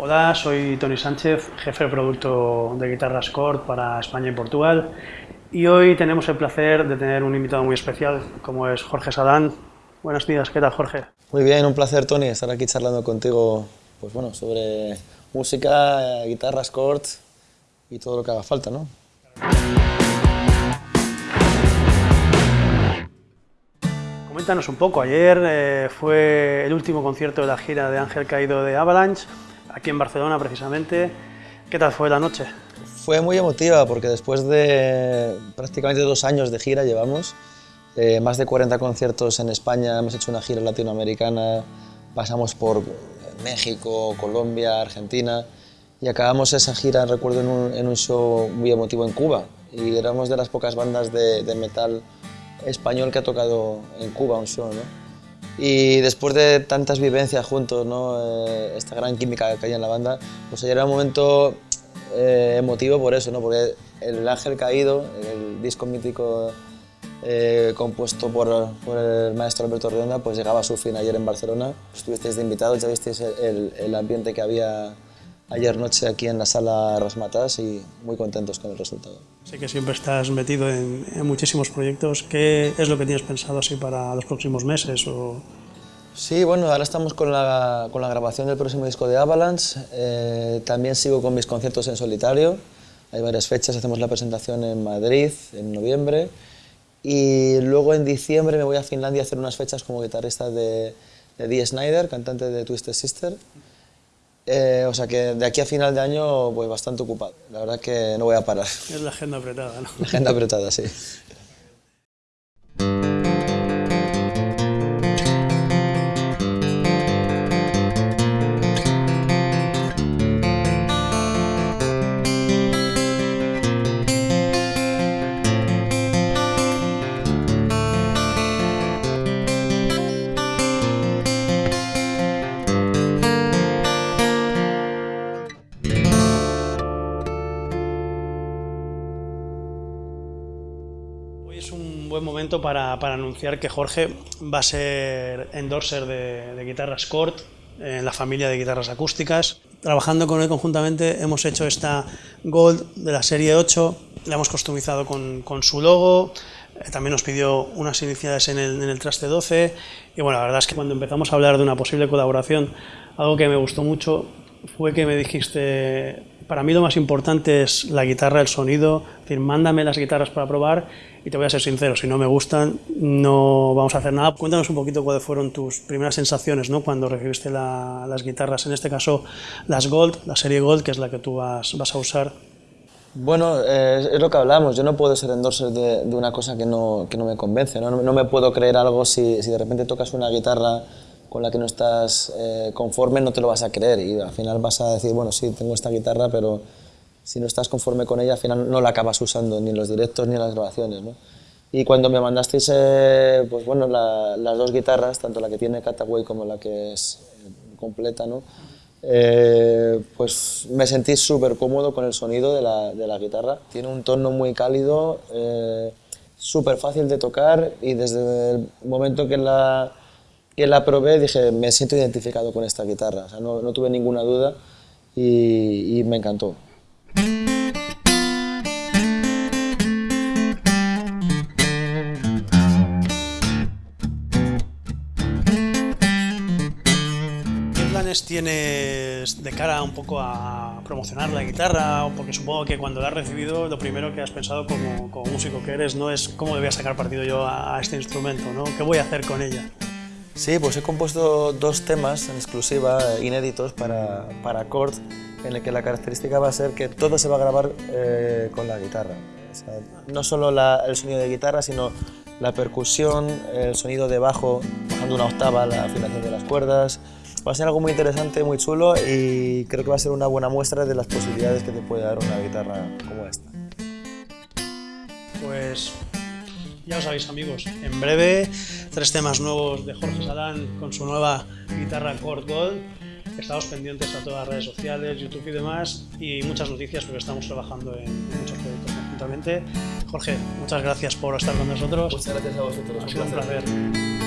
Hola, soy Tony Sánchez, jefe de producto de guitarras Cord para España y Portugal. Y hoy tenemos el placer de tener un invitado muy especial, como es Jorge Sadán. Buenos días, ¿qué tal Jorge? Muy bien, un placer Tony estar aquí charlando contigo pues bueno, sobre música, guitarras Cord y todo lo que haga falta, ¿no? Coméntanos un poco, ayer eh, fue el último concierto de la gira de Ángel Caído de Avalanche, aquí en Barcelona precisamente. ¿Qué tal fue la noche? Fue muy emotiva porque después de prácticamente dos años de gira llevamos, eh, más de 40 conciertos en España, hemos hecho una gira latinoamericana, pasamos por México, Colombia, Argentina y acabamos esa gira, recuerdo, en un, en un show muy emotivo en Cuba y éramos de las pocas bandas de, de metal español que ha tocado en Cuba un show. ¿no? Y después de tantas vivencias juntos, ¿no? Eh, esta gran química que hay en la banda, pues ayer era un momento eh, emotivo por eso, ¿no? porque El Ángel Caído, el disco mítico eh, compuesto por, por, el maestro Alberto Redonda, pues llegaba a su fin ayer en Barcelona. Estuvisteis de invitados, ya visteis el, el ambiente que había ayer noche aquí en la sala Rasmatas y muy contentos con el resultado. Sé que siempre estás metido en, en, muchísimos proyectos. ¿Qué es lo que tienes pensado así para los próximos meses? O... Sí, bueno, ahora estamos con la, con la grabación del próximo disco de Avalanche. Eh, también sigo con mis conciertos en solitario. Hay varias fechas, hacemos la presentación en Madrid en noviembre y luego en diciembre me voy a Finlandia a hacer unas fechas como guitarrista de, de Dee Snyder, cantante de Twisted Sister. Eh, o sea que de aquí a final de año voy bastante ocupado. La verdad que no voy a parar. Es la agenda apretada, ¿no? La agenda apretada, sí. Momento para, para, anunciar que Jorge va a ser endorser de, de guitarras Cord en la familia de guitarras acústicas. Trabajando con él conjuntamente hemos hecho esta Gold de la serie 8, la hemos customizado con, con su logo, eh, también nos pidió unas iniciales en el, en el traste 12 y bueno, la verdad es que cuando empezamos a hablar de una posible colaboración, algo que me gustó mucho fue que me dijiste, para mí lo más importante es la guitarra, el sonido, es decir, mándame las guitarras para probar y te voy a ser sincero, si no me gustan no vamos a hacer nada. Cuéntanos un poquito cuáles fueron tus primeras sensaciones ¿no? cuando recibiste la, las guitarras, en este caso las Gold, la serie Gold, que es la que tú vas, a usar. Bueno, eh, es lo que hablamos, yo no puedo ser endorser de, una cosa que no, me convence, ¿no? me puedo creer algo si de repente tocas una guitarra con la que no estás eh, conforme no te lo vas a creer y al final vas a decir, bueno, sí, tengo esta guitarra, pero si no estás conforme con ella, al final no la acabas usando ni en los directos ni en las grabaciones. ¿no? Y cuando me mandasteis eh, pues bueno, la, las dos guitarras, tanto la que tiene Cataway como la que es eh, completa, ¿no? Pues me sentí súper cómodo con el sonido de la, de la, guitarra. Tiene un tono muy cálido, súper fácil de tocar y desde el momento que la, que la probé dije, me siento identificado con esta guitarra, o sea, no, no tuve ninguna duda y, y me encantó. tienes de cara un poco a promocionar la guitarra? Porque supongo que cuando la has recibido, lo primero que has pensado como, como músico que eres no es cómo le voy a sacar partido yo a, a este instrumento, ¿no? ¿Qué voy a hacer con ella? Sí, pues he compuesto dos temas en exclusiva, inéditos para, para Chord, en el que la característica va a ser que todo se va a grabar eh, con la guitarra. O sea, no solo la, el sonido de guitarra, sino la percusión, el sonido de bajo, bajando una octava, la afinación de las cuerdas. Va a ser algo muy interesante, muy chulo y creo que va a ser una buena muestra de las posibilidades que te puede dar una guitarra como esta. Pues ya lo sabéis amigos, en breve tres temas nuevos de Jorge Salán con su nueva guitarra Chord Gold. Estamos pendientes a todas las redes sociales, YouTube y demás y muchas noticias porque estamos trabajando en, en muchos proyectos conjuntamente. Jorge, muchas gracias por estar con nosotros. Muchas gracias a vosotros. Ha sido un placer.